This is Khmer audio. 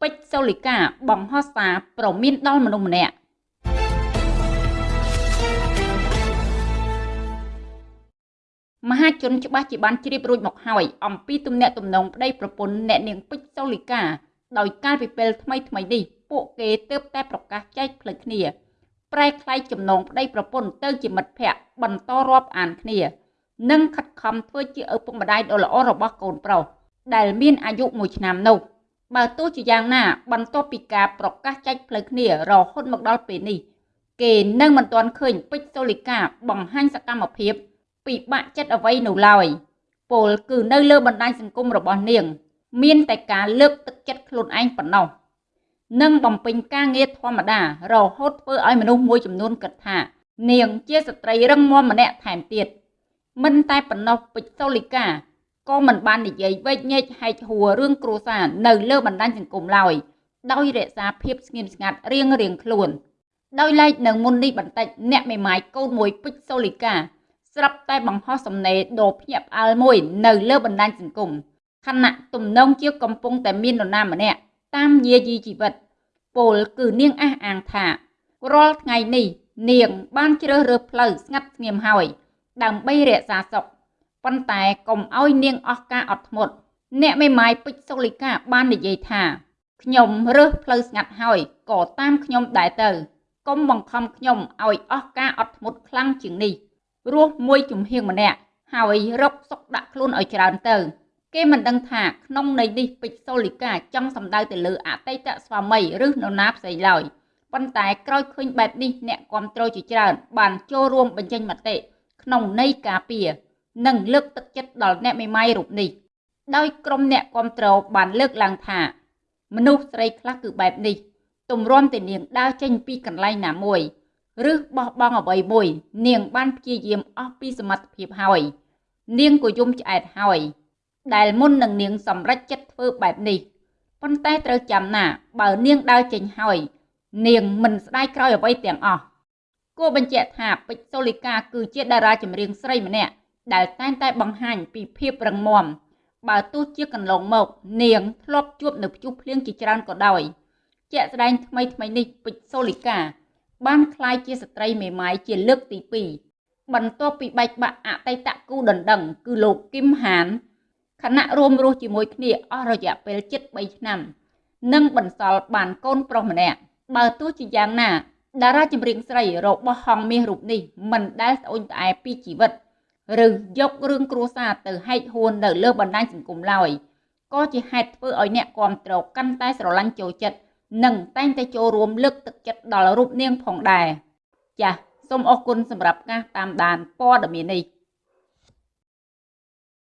ពេជ្រសូលីកាបង្ហោះសារប្រមានដល់មនុស្សម្នាក់មហាជនច្បាស់ជាបានជ្រាបរួចមកហើយអំពីទំនាក់ទំនងប្តីប្រពន្ធអ្នកនាងពេជ្រសូលីកាដោយកាលពីពេលថ្មីថ្មីនេះពួកគេទើបតែប្រកាសចែកផ្លូវគ្នា ប្រែក្លាយចំណងប្តីប្រពន្ធទៅជាមិត្តភ័ក្តិបន្តរាប់អានគ្នា និងខិតខំធ្វើជាឪពុកម្ដាយដ៏ល្អរបស់កូនប្រុសដែលមានអាយុ1ឆ្នាំនោះ បើទោះជាយ៉ាងណាបន្ទាប់ពីការប្រកាសចែកផ្លូវគ្នារហូតមកដល់ពេលនេះគេនៅមិនទាន់ឃើញពេជ្រសូលីកាបង្ហាញសកម្មភាពពិបាកចិត្តអ្វីនោះឡើយពលគឺនៅលើបណ្ដាញសង្គមរបស់នាង មានតែការលើកទឹកចិត្តខ្លួនឯងប៉ុណ្ណោះនិងបំពេញការងារធម្មតា រហូតធ្វើឲ្យមនុស្សមួយចំនួនគិតថា នាងជាស្ត្រីរឹងមាំម្នាក់ថែមទៀតមិនតែប៉ុណ្ណោះពេជ្រសូលីកា ក៏មិនបាននិយាយវែកញែកហែកហួររឿងគ្រួសារនៅលើបណ្ដាញសង្គមឡើយដោយរក្សាភាពស្ងៀមស្ងាត់រៀងរៀងខ្លួនដោយឡែកនៅមុននេះបន្តិចអ្នកមេម៉ាយកូនមួយពេជ្រសូលីកាស្រាប់តែបង្ហោះសំណេរដ៏ភ្ញាក់ផ្អើលមួយនៅលើបណ្ដាញសង្គមខណៈទំនងជាកំពុងតែមាននរណាម្នាក់តាមយាយីជីវិតពលគឺនាងអះអាងថារាល់ថ្ងៃនេះនាងបានជ្រើសរើសផ្លូវស្ងាត់ស្ងៀមហើយដើម្បីរក្សាសុខ ប៉ុន្តែកុំឲ្យនាងអស់ការអត់ធ្មត់អ្នកមេម៉ាយពេជ្រសូលីកាបាននិយាយថាខ្ញុំរើសផ្លូវស្ងាត់ហើយក៏តាមខ្ញុំដែរទៅកុំបង្ខំខ្ញុំឲ្យអស់ការអត់ធ្មត់ខ្លាំងជាងនេះរស់មួយជំហៀងម្នាក់ហើយរកសុកដាក់ខ្លួនឲ្យច្រើនទៅ គេមិនដឹងថាក្នុងន័យនេះពេជ្រសូលីកាចង់សម្ដៅទៅលើអតីតស្វាមីឬនរណាផ្សេងឡើយប៉ុន្តែក្រោយឃើញបែបនេះអ្នកគ្រប់គ្រងជាច្រើនបានចូលរួមបញ្ចេញមតិក្នុងន័យការពារ និងលើកទឹកចិត្តដល់អ្នកមេម៉ាយរូបនេះដោយក្រុមអ្នកគ្រប់គ្រងបានលើកឡើងថាមនុស្សស្រីខ្លះគឺបែបនេះទម្រាំតែនាងដើរចេញពីកន្លែងណាមួយឬបោះបង់អ្វីមួយ នាងបានព្យាយាមអស់ពីសមត្ថភាពហើយ នាងក៏យំឆ្អែតហើយ ដែលមុននឹងនាងសម្រេចចិត្តធ្វើបែបនេះប៉ុន្តែត្រូវចាំណា បើនាងដើរចេញហើយ នាងមិនស្ដាយក្រោយអ្វីទាំងអស់គួរបញ្ជាក់ថាពេជ្រសូលីកាគឺជាតារាចម្រៀងស្រីម្នាក់ ដែលតែងតែបង្ហាញពីភាពរឹងមាំបើទោះជាកន្លងមក នាងធ្លាប់ជួបនៅព្យុះភ្លៀងជាច្រើនក៏ដោយជាក់ស្ដែងថ្មីថ្មីនេះពេជ្រសូលីកា បានក្លាយជាស្ត្រីមេម៉ាយជាលើកទី2បន្ទាប់ពីបែកបាក់អតីតគូដណ្ដឹង គឺលោកគឹមហានខណៈរួមរស់ជាមួយគ្នាអស់រយៈពេលជិត3ឆ្នាំនិងបន្សល់បានកូនប្រុសម្នាក់បើទោះជាយ៉ាងណាតារាចម្រៀងស្រីរបស់ហងមាសរូបនេះមិនដែលស្អូនត្អែពីជីវិត ឬយករឿងគ្រួសារទៅហែកហួននៅលើបណ្ដាញសង្គមឡើយក៏ជាហេតុធ្វើឲ្យអ្នកគ្រប់គ្រងកាន់តែស្រឡាញ់ចូលចិត្តនិងតែងតែចូលរួមលើកទឹកចិត្តដល់រូបនាងផងដែរចាសសូមអរគុណសម្រាប់ការតាមដានព័ត៌មាននេះ